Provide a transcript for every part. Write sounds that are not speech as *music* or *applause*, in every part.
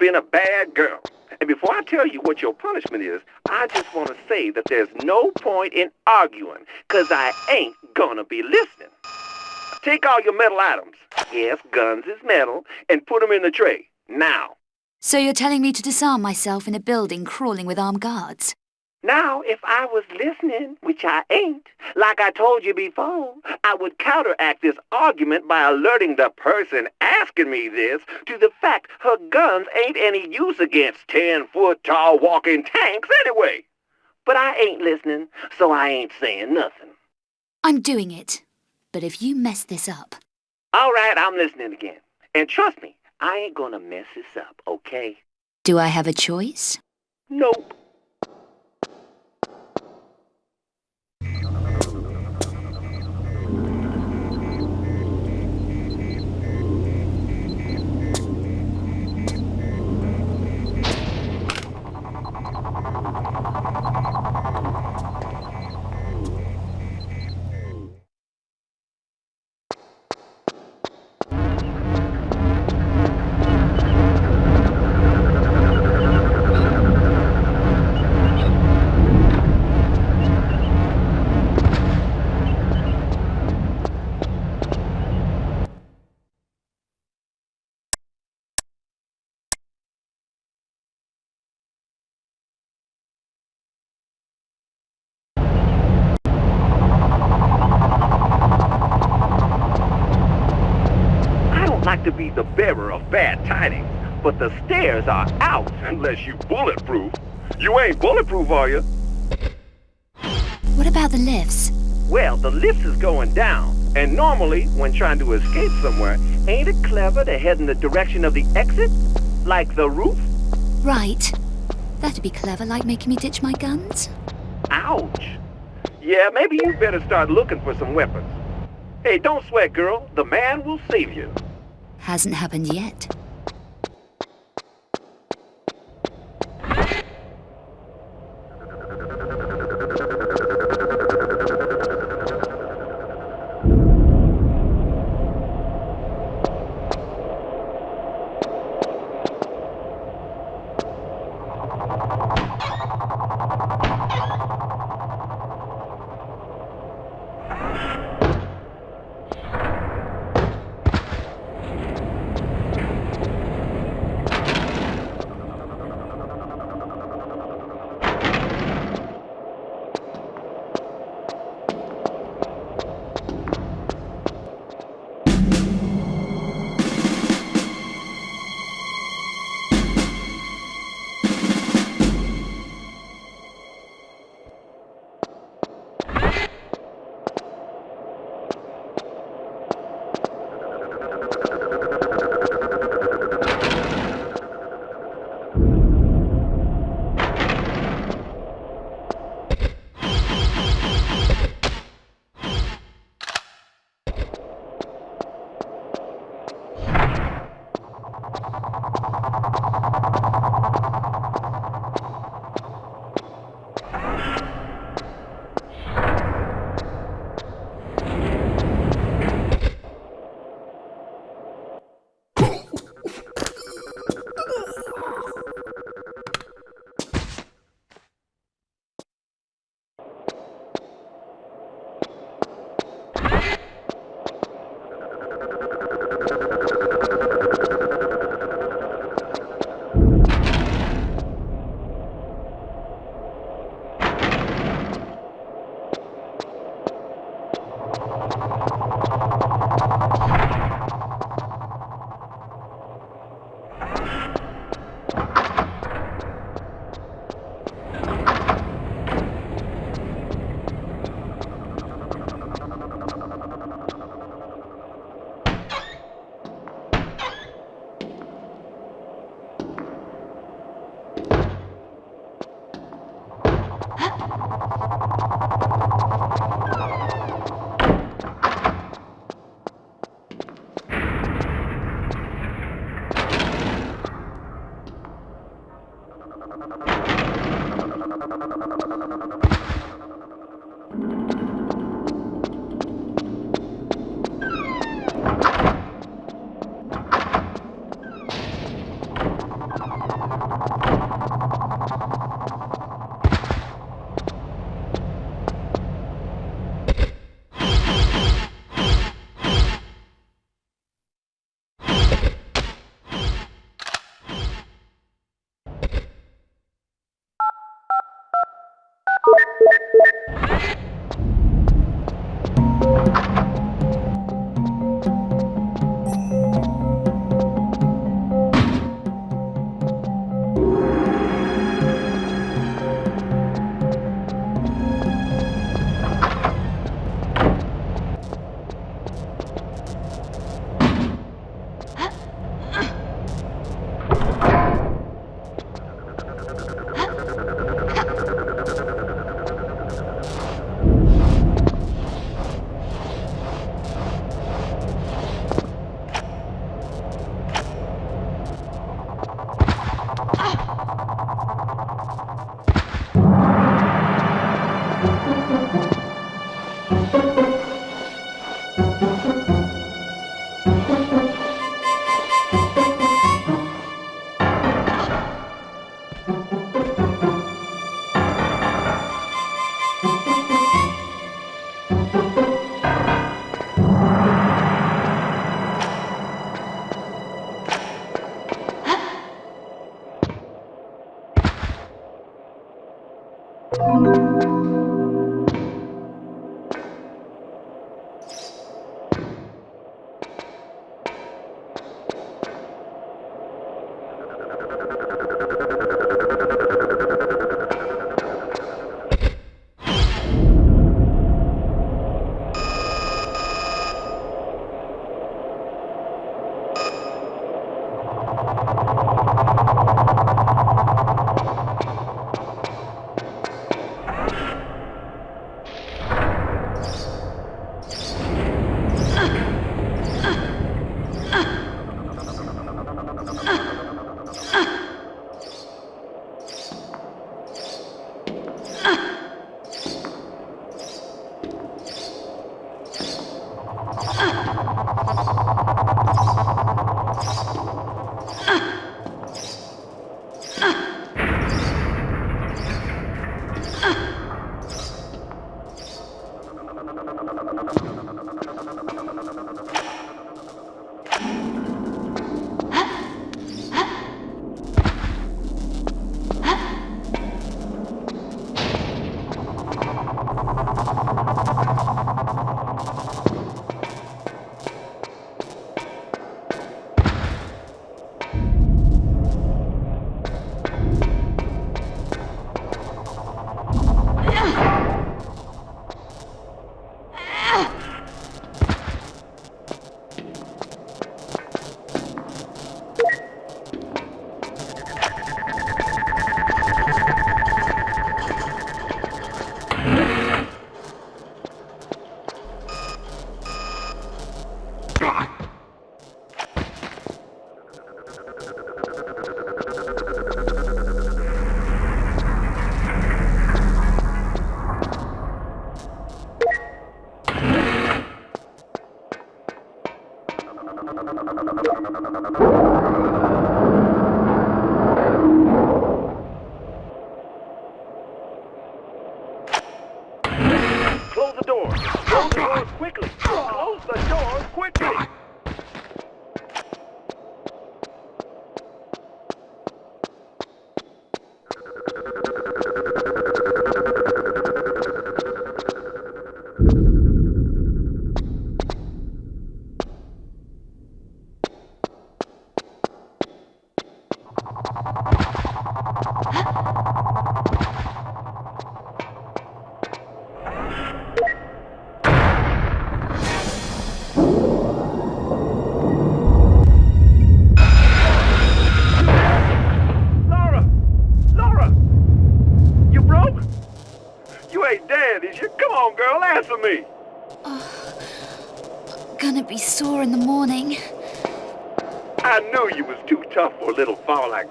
Been a bad girl. And before I tell you what your punishment is, I just want to say that there's no point in arguing, because I ain't gonna be listening. Take all your metal items, yes, guns is metal, and put them in the tray. Now. So you're telling me to disarm myself in a building crawling with armed guards? Now, if I was listening, which I ain't, like I told you before, I would counteract this argument by alerting the person asking me this to the fact her guns ain't any use against ten-foot tall walking tanks anyway. But I ain't listening, so I ain't saying nothing. I'm doing it. But if you mess this up... All right, I'm listening again. And trust me, I ain't gonna mess this up, okay? Do I have a choice? Nope. The bearer of bad tidings, but the stairs are out *laughs* unless you bulletproof. You ain't bulletproof, are you? What about the lifts? Well, the lift is going down, and normally, when trying to escape somewhere, ain't it clever to head in the direction of the exit? Like the roof? Right. That'd be clever, like making me ditch my guns. Ouch. Yeah, maybe you better start looking for some weapons. Hey, don't sweat, girl. The man will save you. Hasn't happened yet. no, no, no.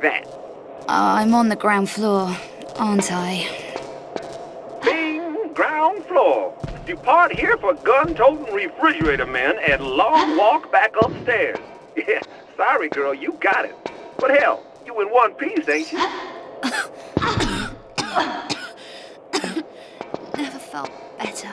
That. Uh, I'm on the ground floor, aren't I? Bing, ground floor. Depart here for gun-toting refrigerator man and long walk back upstairs. *laughs* Yeah, sorry, girl, you got it. But hell, you in one piece, ain't you? *coughs* Never felt better.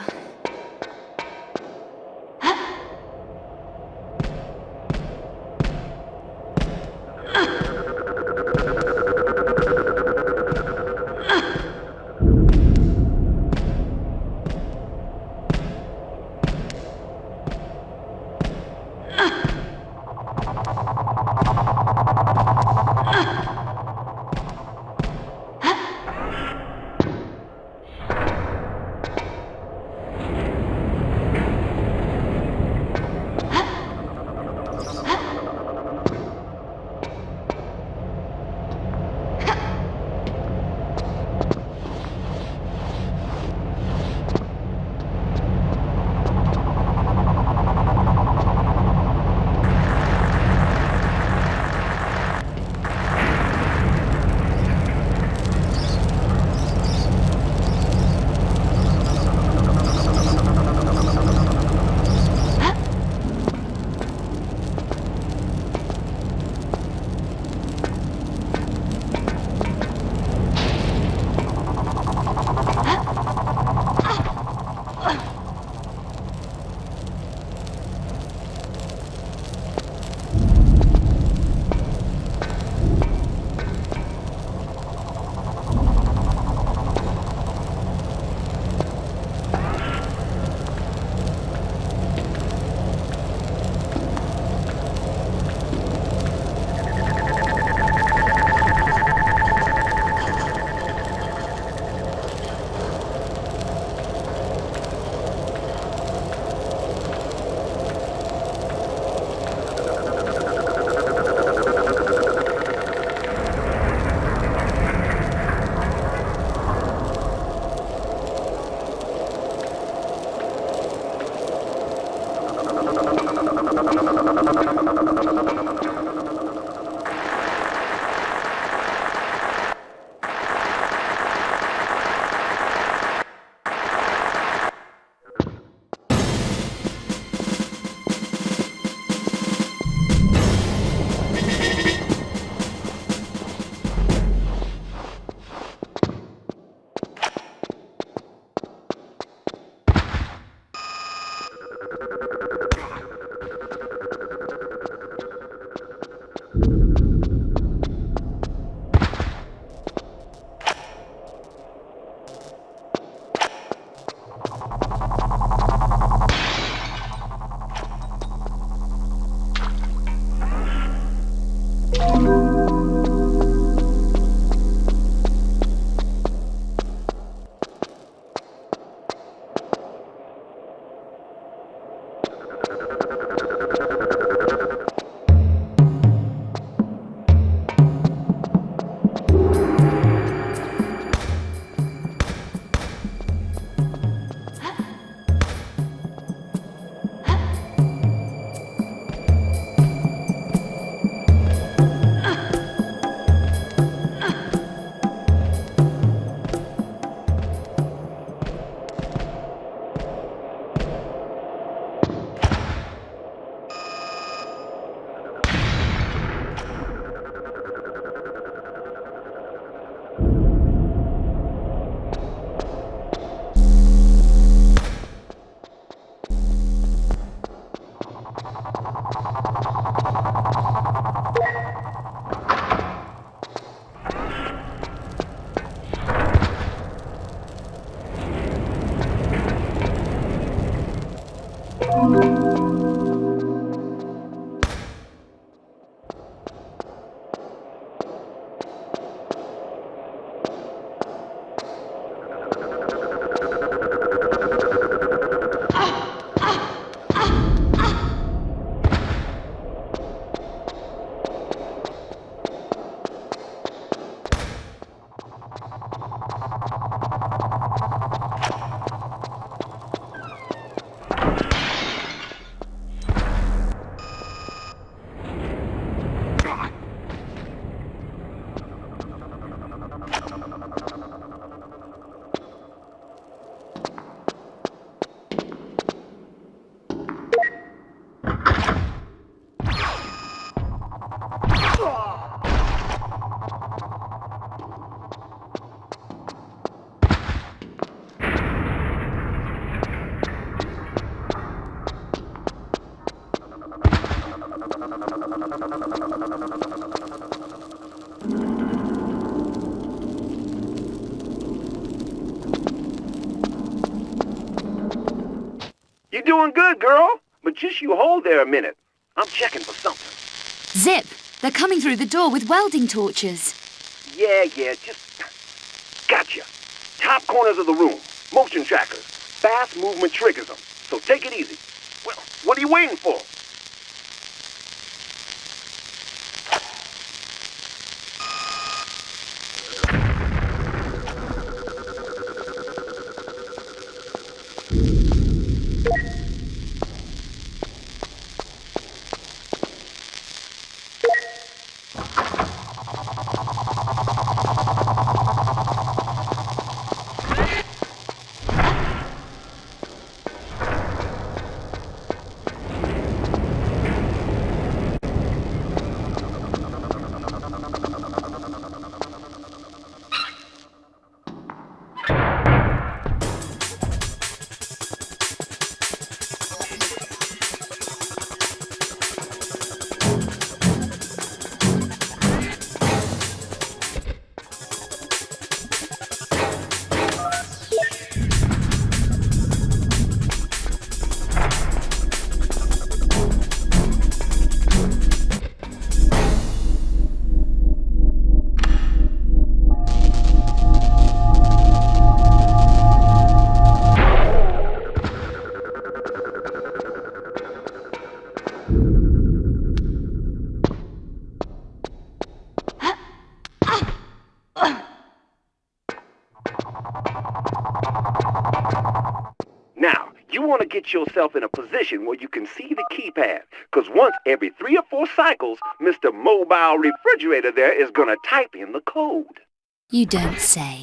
Good, girl. But just you hold there a minute. I'm checking for something. Zip! They're coming through the door with welding torches. Yeah, yeah, just... Gotcha. Top corners of the room. Motion trackers. Fast movement triggers them. So take it easy. Well, what are you waiting for? Want to get yourself in a position where you can see the keypad. Because once every three or four cycles, Mr. Mobile Refrigerator there is going to type in the code. You don't say.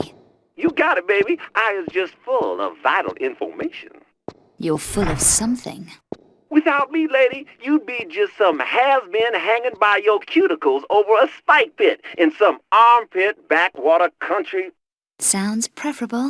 You got it, baby. I is just full of vital information. You're full of something. Without me, lady, you'd be just some has-been hanging by your cuticles over a spike pit in some armpit backwater country. Sounds preferable.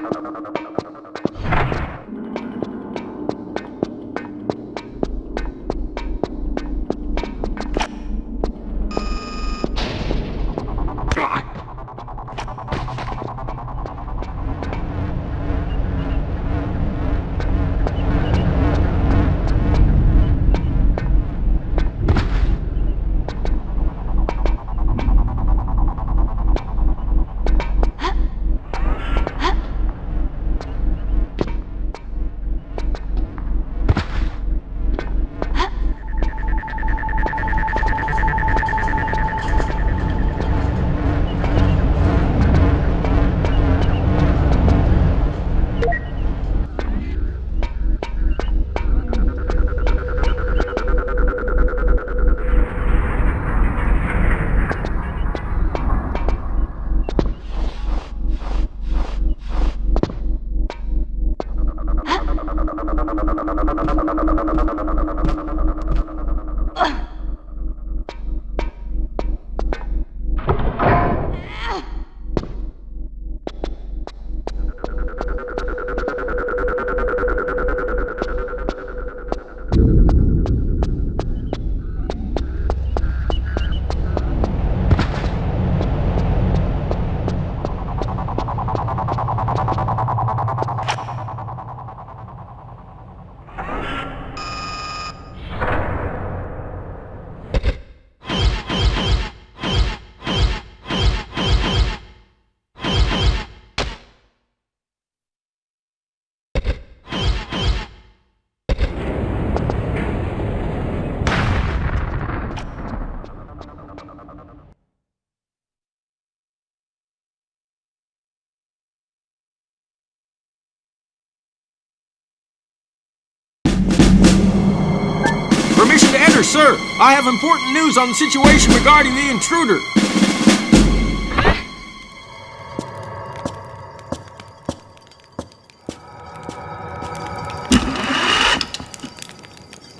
Roger, sir. I have important news on the situation regarding the intruder.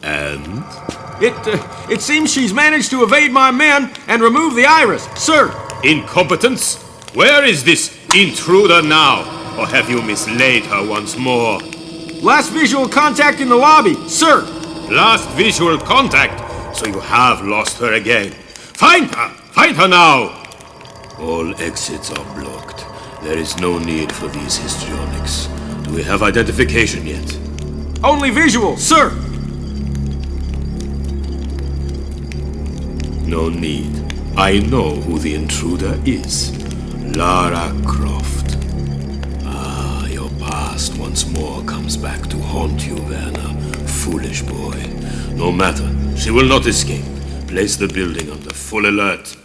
And? It, uh, it seems she's managed to evade my men and remove the iris, sir. Incompetence? Where is this intruder now? Or have you mislaid her once more? Last visual contact in the lobby, sir. Last visual contact, so you have lost her again. Find her! Find her now! All exits are blocked. There is no need for these histrionics. Do we have identification yet? Only visual, sir. No need. I know who the intruder is. Lara Croft. Ah, your past once more comes back to haunt you, Werner. Foolish boy. No matter. She will not escape. Place the building under full alert.